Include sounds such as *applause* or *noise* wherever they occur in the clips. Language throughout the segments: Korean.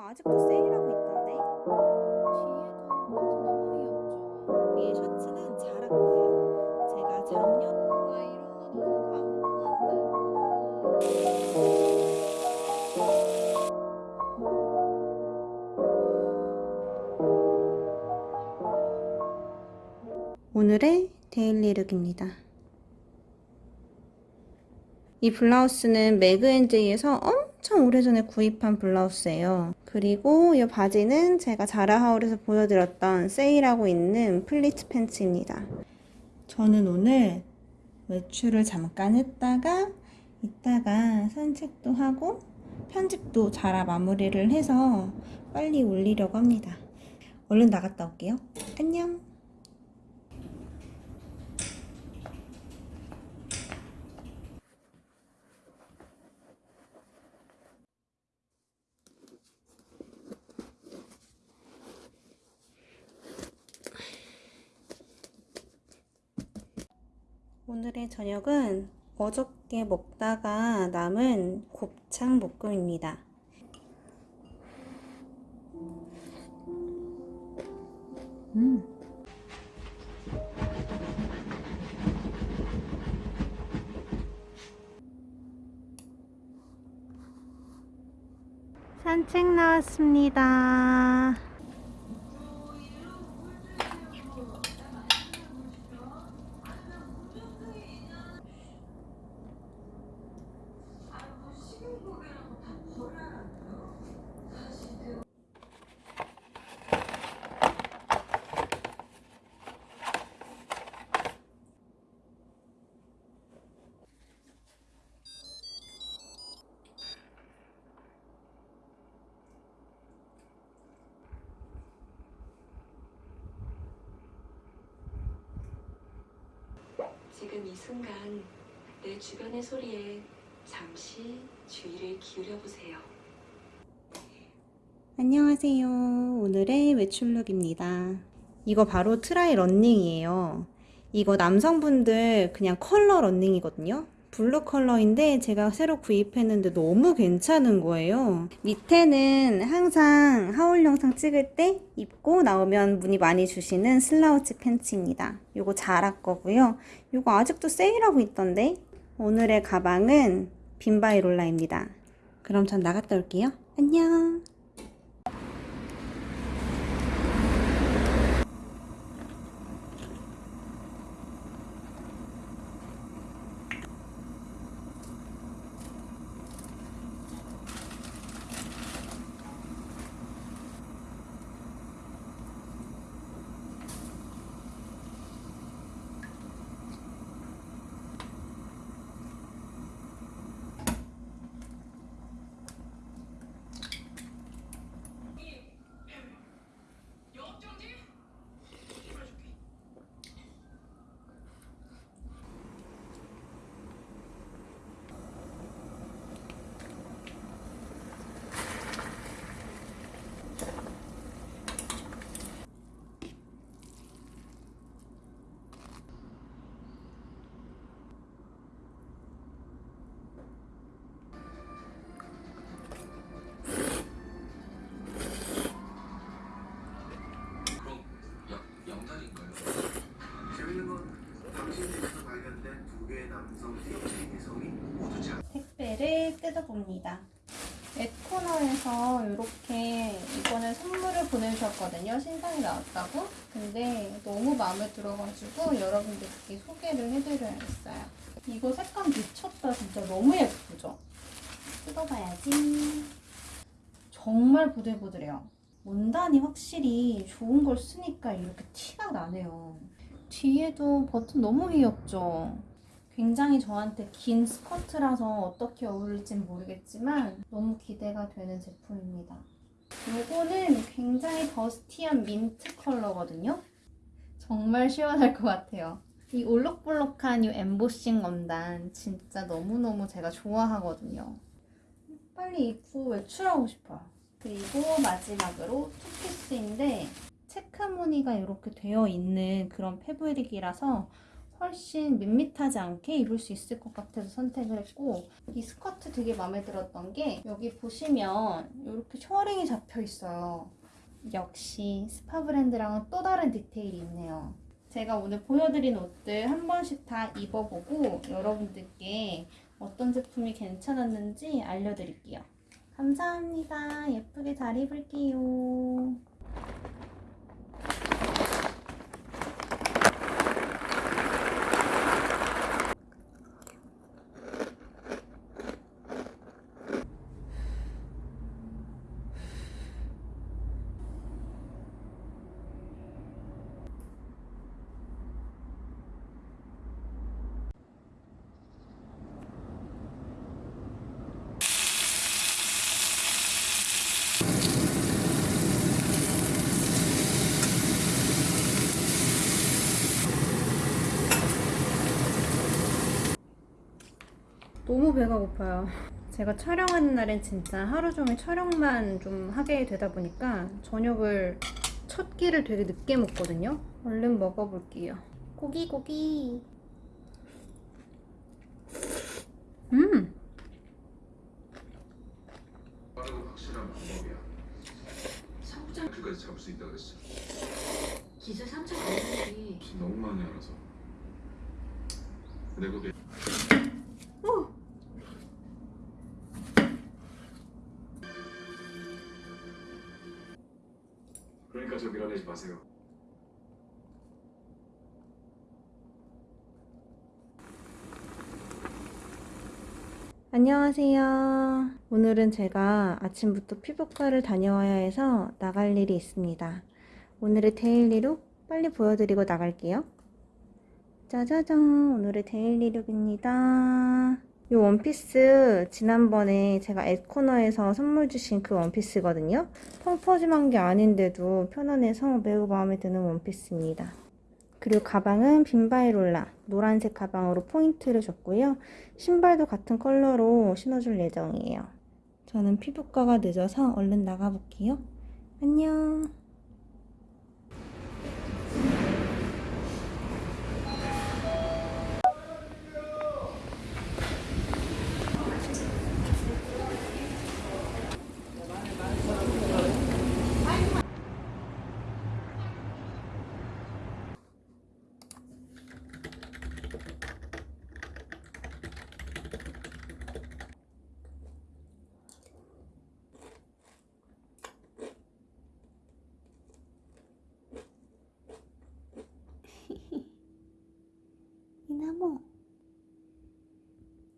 이거 아직도 세일하고 있던데. 뒤에도 너무 귀엽죠? 위에 셔츠는 자라 거예요. 제가 작년 와 이런 거 너무 감동한다. 오늘의 데일리 룩입니다. 이 블라우스는 매그앤제이에서 오래전에 구입한 블라우스예요. 그리고 이 바지는 제가 자라하울에서 보여드렸던 세일하고 있는 플리츠 팬츠입니다. 저는 오늘 외출을 잠깐 했다가 이따가 산책도 하고 편집도 자라 마무리를 해서 빨리 올리려고 합니다. 얼른 나갔다 올게요. 안녕! 오늘의 저녁은 어저께 먹다가 남은 곱창 볶음입니다. 음. 산책 나왔습니다. 지금 이 순간 내 주변의 소리에 잠시 주의를 기울여 보세요. 안녕하세요. 오늘의 외출룩입니다. 이거 바로 트라이 런닝이에요. 이거 남성분들 그냥 컬러 런닝이거든요. 블루 컬러인데 제가 새로 구입했는데 너무 괜찮은 거예요. 밑에는 항상 haul 영상 찍을 때 입고 나오면 문의 많이 주시는 slouch 팬츠입니다. 이거 자라 거고요. 이거 아직도 세일하고 있던데. 오늘의 가방은 빈바이롤라입니다. 그럼 전 나갔다 올게요. 안녕. 그럼 양, 양다리인가요? 재밌는 건 당신 집에서 발견된 두 개의 남성 DNA 성이 모두 자 택배를 뜯어봅니다. 앳코너에서 이렇게 이번에 선물을 보내주셨거든요. 신상이 나왔다고. 근데 너무 마음에 들어가지고 여러분들께 소개를 해드려야겠어요. 이거 색감 미쳤다. 진짜 너무 예쁘죠? 뜯어봐야지. 정말 부들부들해요. 원단이 확실히 좋은 걸 쓰니까 이렇게 티가 나네요. 뒤에도 버튼 너무 귀엽죠? 굉장히 저한테 긴 스커트라서 어떻게 어울릴지는 모르겠지만 너무 기대가 되는 제품입니다. 요거는 굉장히 더스티한 민트 컬러거든요. 정말 시원할 것 같아요. 이 올록볼록한 이 엠보싱 원단 진짜 너무너무 제가 좋아하거든요. 빨리 입고 외출하고 싶어요. 그리고 마지막으로 투피스인데 체크 무늬가 이렇게 되어 있는 그런 fabric이라서 훨씬 밋밋하지 않게 입을 수 있을 것 같아서 선택을 했고 이 스커트 되게 마음에 들었던 게 여기 보시면 이렇게 셔링이 잡혀 있어요. 역시 스파 브랜드랑은 또 다른 디테일이 있네요. 제가 오늘 보여드린 옷들 한 번씩 다 입어보고 여러분들께 어떤 제품이 괜찮았는지 알려드릴게요. 감사합니다. 예쁘게 잘 입을게요. 너무 배가 고파요. 제가 촬영하는 날엔 진짜 하루 종일 촬영만 좀 하게 되다 보니까 저녁을 첫 끼를 되게 늦게 먹거든요. 얼른 먹어볼게요. 고기 고기. 음, 빠르고 확실한 방법이야. 성부장 그까지 잡을 수 있다 그랬어. 기술 3천 원인데 무슨 너무 많이 알아서. 내 고개 저 밀어내지 마세요. 안녕하세요. 오늘은 제가 아침부터 피부과를 다녀와야 해서 나갈 일이 있습니다. 오늘의 데일리룩 빨리 보여드리고 나갈게요. 짜자잔, 오늘의 daily look입니다. 이 원피스 지난번에 제가 에코너에서 선물 주신 그 원피스거든요. 펑퍼짐한 게 아닌데도 편안해서 매우 마음에 드는 원피스입니다. 그리고 가방은 빔바이롤라 노란색 가방으로 포인트를 줬고요. 신발도 같은 컬러로 신어줄 예정이에요. 저는 피부과가 늦어서 얼른 나가볼게요. 안녕. 이나모.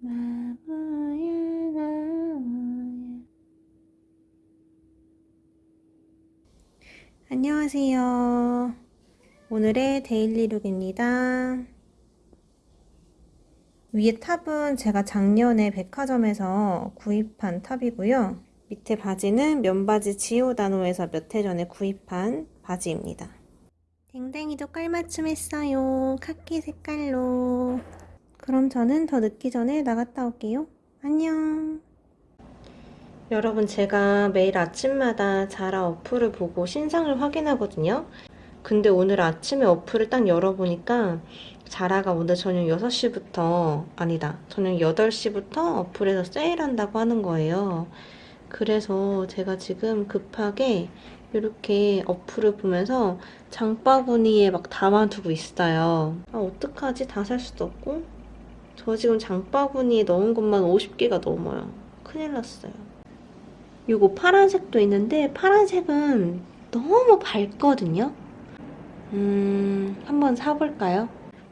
나무야, 나무야. 안녕하세요. 오늘의 daily look입니다. 위에 top은 제가 작년에 백화점에서 구입한 top이고요. 밑에 바지는 면바지 지오다노에서 몇 해 전에 구입한 바지입니다. 댕댕이도 깔맞춤 했어요. 카키 색깔로. 그럼 저는 더 늦기 전에 나갔다 올게요. 안녕. 여러분, 제가 매일 아침마다 자라 어플을 보고 신상을 확인하거든요. 근데 오늘 아침에 어플을 딱 열어보니까 자라가 오늘 저녁 6시부터, 아니다, 저녁 8시부터 어플에서 세일한다고 하는 거예요. 그래서 제가 지금 급하게 이렇게 어플을 보면서 장바구니에 막 담아두고 있어요. 아, 어떡하지? 다 살 수도 없고. 저 지금 장바구니에 넣은 것만 50개가 넘어요. 큰일 났어요. 요거 파란색도 있는데 파란색은 너무 밝거든요. 음, 한번 사볼까요?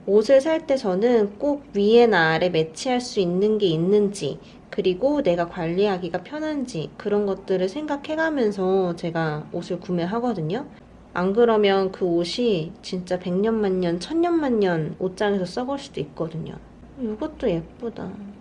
옷을 살 때 저는 꼭 위에나 아래 매치할 수 있는 게 있는지 그리고 내가 관리하기가 편한지 그런 것들을 생각해가면서 제가 옷을 구매하거든요. 안 그러면 그 옷이 진짜 백년만년, 천년만년 옷장에서 썩을 수도 있거든요. 이것도 예쁘다.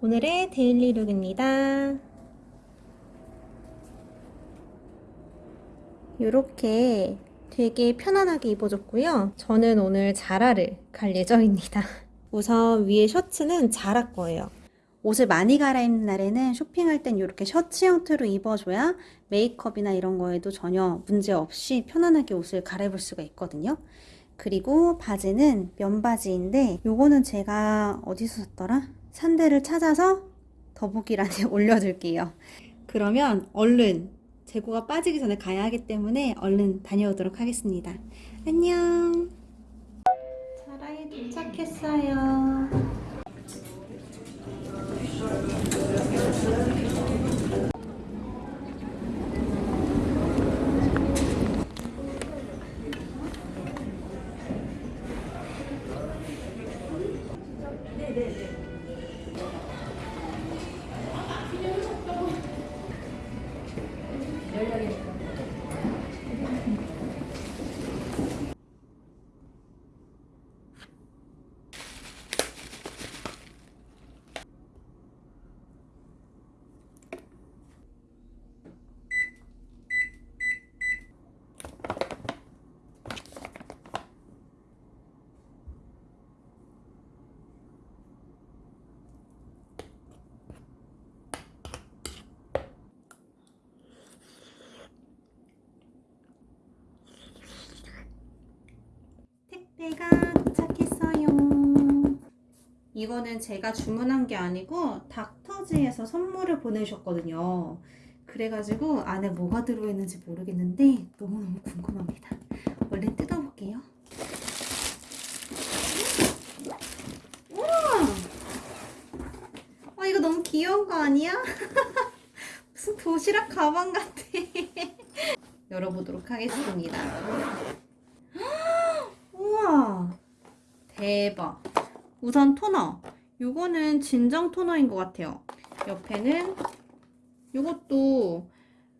오늘의 daily look입니다. 이렇게 되게 편안하게 입어줬고요. 저는 오늘 자라를 갈 예정입니다. *laughs* 우선 위에 셔츠는 자라 거예요. 옷을 많이 갈아입는 날에는 쇼핑할 땐 이렇게 셔츠 형태로 입어줘야 메이크업이나 이런 거에도 전혀 문제 없이 편안하게 옷을 갈아입을 수가 있거든요. 그리고 바지는 면바지인데 요거는 제가 어디서 샀더라? 산 데를 찾아서 더보기란에 *laughs* 올려둘게요. 그러면 얼른 재고가 빠지기 전에 가야 하기 때문에 얼른 다녀오도록 하겠습니다. 안녕. 자라에 도착했어요. 택배가 도착했어요. 이거는 제가 주문한 게 아니고 닥터즈에서 선물을 보내주셨거든요. 그래가지고 안에 뭐가 들어있는지 모르겠는데 너무너무 궁금합니다. 얼른 뜯어볼게요. 우와! 아, 이거 너무 귀여운 거 아니야? *laughs* 무슨 도시락 가방 같아. *laughs* 열어보도록 하겠습니다. 4번. 우선 토너. 요거는 진정 토너인 것 같아요. 옆에는 요것도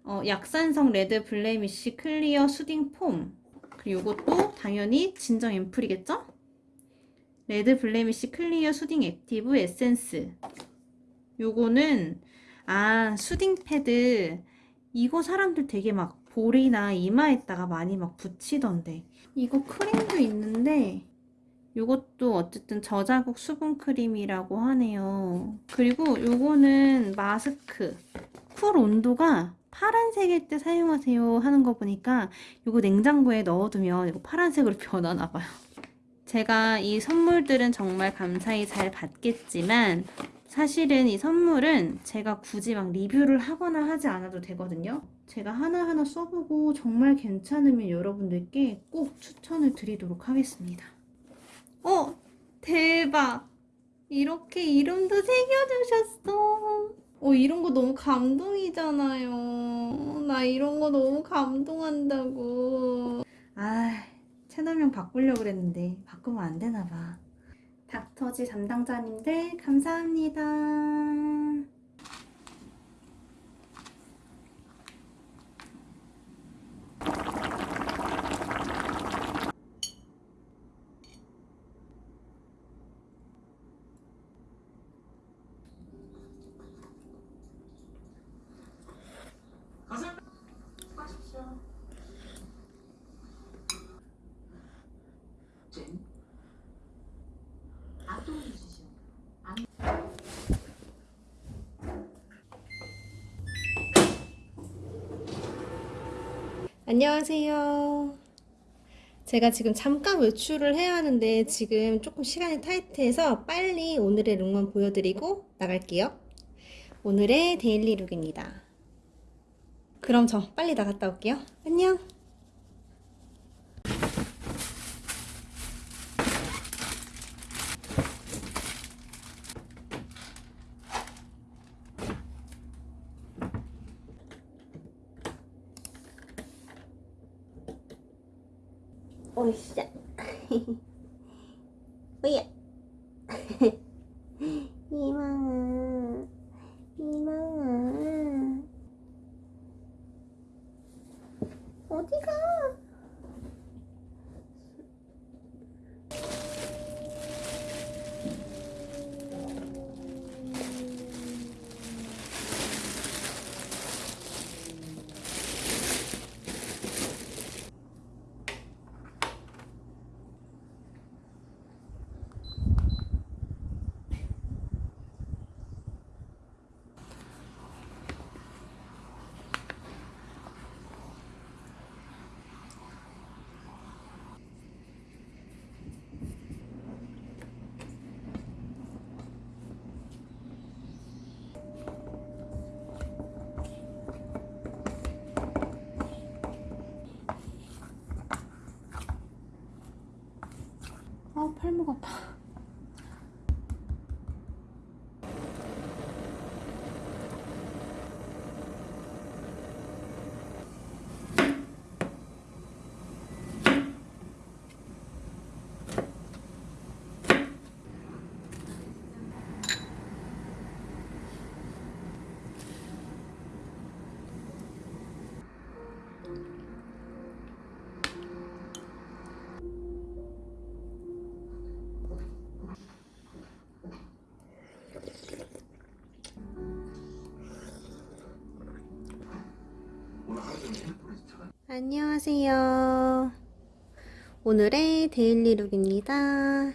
어, 약산성 Red Blemish Clear Soothing Foam. 그리고 요것도 당연히 진정 앰플이겠죠? Red Blemish Clear Soothing Active 에센스. 요거는 아 soothing 패드. 이거 사람들 되게 막 볼이나 이마에다가 많이 막 붙이던데. 이거 크림도 있는데 이것도 어쨌든 저자극 수분 크림이라고 하네요. 그리고 요거는 마스크. Cool 온도가 파란색일 때 사용하세요 하는 거 보니까 이거 냉장고에 넣어두면 이거 파란색으로 *laughs* 변하나 봐요. 제가 이 선물들은 정말 감사히 잘 받겠지만 사실은 이 선물은 제가 굳이 막 리뷰를 하거나 하지 않아도 되거든요. 제가 하나하나 써보고 정말 괜찮으면 여러분들께 꼭 추천을 드리도록 하겠습니다. 어! 대박! 이렇게 이름도 새겨주셨어. 어, 이런 거 너무 감동이잖아요. 나 이런 거 너무 감동한다고. 아, 채널명 바꾸려고 그랬는데 바꾸면 안 되나 봐. 닥터지 담당자님 들 감사합니다. 안녕하세요. 제가 지금 잠깐 외출을 해야 하는데 지금 조금 시간이 타이트해서 빨리 오늘의 look만 보여드리고 나갈게요. 오늘의 daily look입니다. 그럼 저 빨리 나갔다 올게요. 안녕. 오이씨. 오예. 이망아. 이망아. 어디가? 아 팔목 아 안녕하세요. 오늘의 daily look입니다.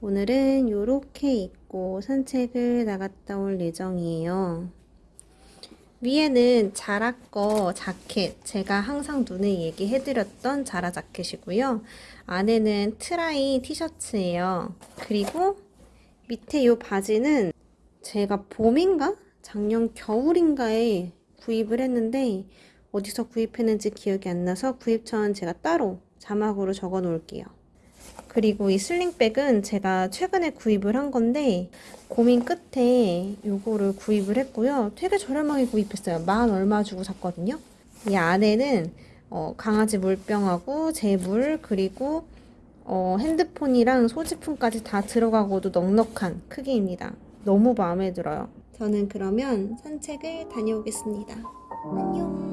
오늘은 이렇게 입고 산책을 나갔다 올 예정이에요. 위에는 자라 거 자켓, 제가 항상 눈에 얘기해드렸던 자라 자켓이고요. 안에는 트라이 티셔츠예요. 그리고 밑에 이 바지는 제가 봄인가? 작년 겨울인가에 구입을 했는데 어디서 구입했는지 기억이 안 나서 구입처는 제가 따로 자막으로 적어 놓을게요. 그리고 이 슬링백은 제가 최근에 구입을 한 건데 고민 끝에 요거를 구입을 했고요. 되게 저렴하게 구입했어요. 만 얼마 주고 샀거든요. 이 안에는 어, 강아지 물병하고 제물 그리고 어, 핸드폰이랑 소지품까지 다 들어가고도 넉넉한 크기입니다. 너무 마음에 들어요. 저는 그러면 산책을 다녀오겠습니다. 안녕.